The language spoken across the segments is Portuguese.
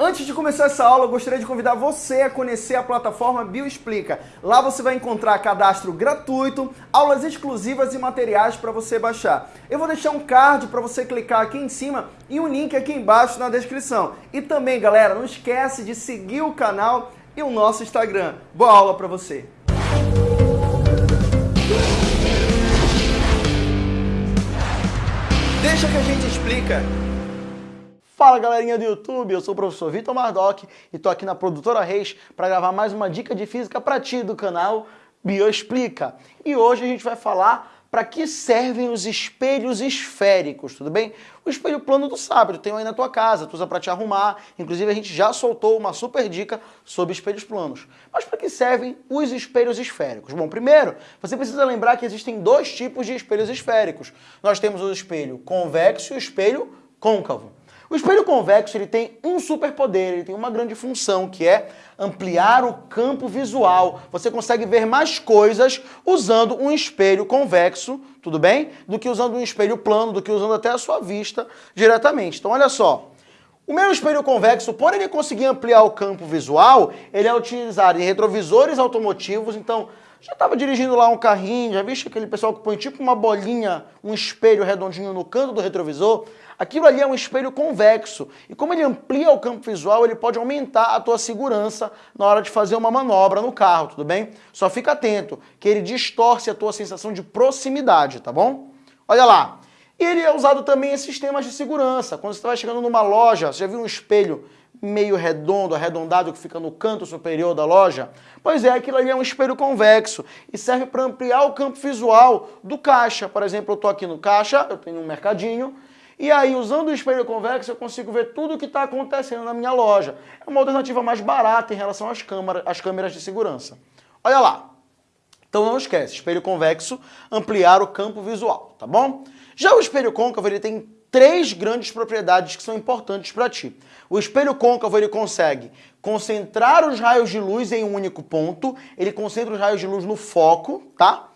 Antes de começar essa aula, eu gostaria de convidar você a conhecer a plataforma Bioexplica. Lá você vai encontrar cadastro gratuito, aulas exclusivas e materiais para você baixar. Eu vou deixar um card para você clicar aqui em cima e um link aqui embaixo na descrição. E também, galera, não esquece de seguir o canal e o nosso Instagram. Boa aula para você! Deixa que a gente explica. Fala galerinha do YouTube, eu sou o professor Vitor Mardoc e estou aqui na Produtora Reis para gravar mais uma dica de física para ti do canal Bioexplica. E hoje a gente vai falar para que servem os espelhos esféricos, tudo bem? O espelho plano do sábio, tem aí na tua casa, tu usa para te arrumar, inclusive a gente já soltou uma super dica sobre espelhos planos. Mas para que servem os espelhos esféricos? Bom, primeiro, você precisa lembrar que existem dois tipos de espelhos esféricos. Nós temos o espelho convexo e o espelho côncavo. O espelho convexo ele tem um superpoder, ele tem uma grande função, que é ampliar o campo visual. Você consegue ver mais coisas usando um espelho convexo, tudo bem? Do que usando um espelho plano, do que usando até a sua vista diretamente. Então, olha só. O meu espelho convexo, por ele conseguir ampliar o campo visual, ele é utilizado em retrovisores automotivos, então já estava dirigindo lá um carrinho, já viste aquele pessoal que põe tipo uma bolinha, um espelho redondinho no canto do retrovisor? Aquilo ali é um espelho convexo. E como ele amplia o campo visual, ele pode aumentar a tua segurança na hora de fazer uma manobra no carro, tudo bem? Só fica atento, que ele distorce a tua sensação de proximidade, tá bom? Olha lá. E ele é usado também em sistemas de segurança. Quando você vai chegando numa loja, você já viu um espelho meio redondo, arredondado, que fica no canto superior da loja? Pois é, aquilo ali é um espelho convexo e serve para ampliar o campo visual do caixa. Por exemplo, eu estou aqui no caixa, eu tenho um mercadinho, e aí, usando o espelho convexo, eu consigo ver tudo o que está acontecendo na minha loja. É uma alternativa mais barata em relação às câmeras, às câmeras de segurança. Olha lá. Então não esquece, espelho convexo, ampliar o campo visual, tá bom? Já o espelho côncavo, ele tem três grandes propriedades que são importantes para ti. O espelho côncavo ele consegue concentrar os raios de luz em um único ponto, ele concentra os raios de luz no foco, tá?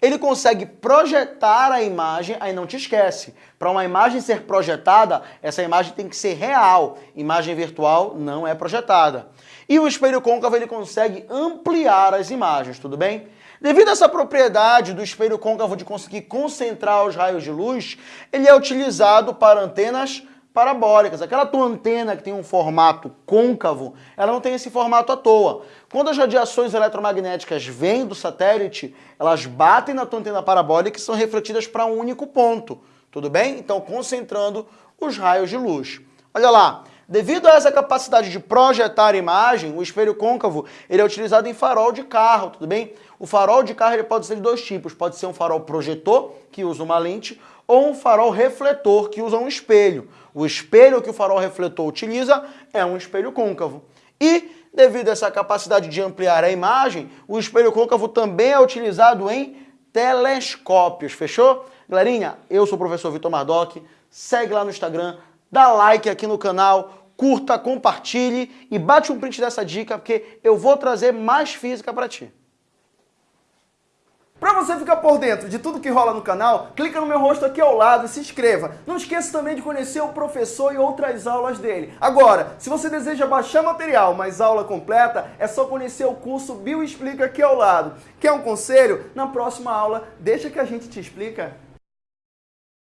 Ele consegue projetar a imagem, aí não te esquece, para uma imagem ser projetada, essa imagem tem que ser real, imagem virtual não é projetada. E o espelho côncavo ele consegue ampliar as imagens, tudo bem? Devido a essa propriedade do espelho côncavo de conseguir concentrar os raios de luz, ele é utilizado para antenas parabólicas. Aquela tua antena que tem um formato côncavo, ela não tem esse formato à toa. Quando as radiações eletromagnéticas vêm do satélite, elas batem na tua antena parabólica e são refletidas para um único ponto. Tudo bem? Então, concentrando os raios de luz. Olha lá, devido a essa capacidade de projetar imagem, o espelho côncavo ele é utilizado em farol de carro, tudo bem? O farol de carro ele pode ser de dois tipos, pode ser um farol projetor, que usa uma lente, ou um farol refletor, que usa um espelho. O espelho que o farol refletor utiliza é um espelho côncavo. E, devido a essa capacidade de ampliar a imagem, o espelho côncavo também é utilizado em telescópios, fechou? Galerinha, eu sou o professor Vitor Mardoc, segue lá no Instagram, dá like aqui no canal, curta, compartilhe e bate um print dessa dica, porque eu vou trazer mais física para ti. Para você ficar por dentro de tudo que rola no canal, clica no meu rosto aqui ao lado e se inscreva. Não esqueça também de conhecer o professor e outras aulas dele. Agora, se você deseja baixar material, mas aula completa, é só conhecer o curso Bio Explica aqui ao lado. Quer um conselho? Na próxima aula, deixa que a gente te explica.